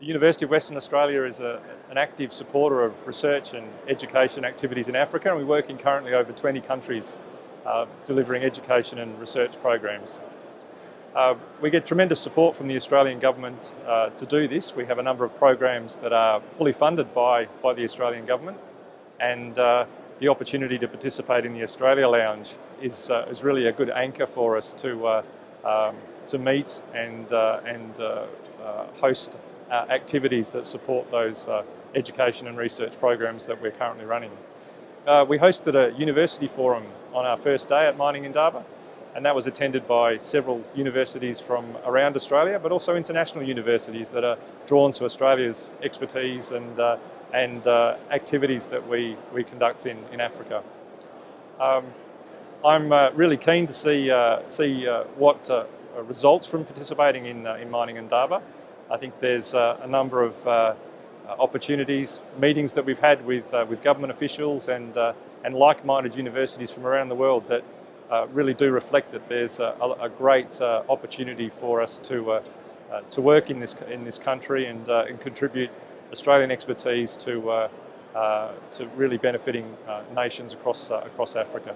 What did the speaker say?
The University of Western Australia is a, an active supporter of research and education activities in Africa and we work in currently over 20 countries uh, delivering education and research programs. Uh, we get tremendous support from the Australian Government uh, to do this. We have a number of programs that are fully funded by, by the Australian Government and uh, the opportunity to participate in the Australia Lounge is, uh, is really a good anchor for us to, uh, um, to meet and, and host uh, activities that support those uh, education and research programs that we're currently running. Uh, we hosted a university forum on our first day at Mining Indaba and that was attended by several universities from around Australia but also international universities that are drawn to Australia's expertise and, uh, and uh, activities that we, we conduct in, in Africa. Um, I'm uh, really keen to see, see what results from participating in, in Mining Indaba. I think there's uh, a number of uh, opportunities, meetings that we've had with, uh, with government officials and, uh, and like-minded universities from around the world that uh, really do reflect that there's a, a great uh, opportunity for us to, to work in this, in this country and, and contribute Australian expertise to, to really benefiting nations across, across Africa.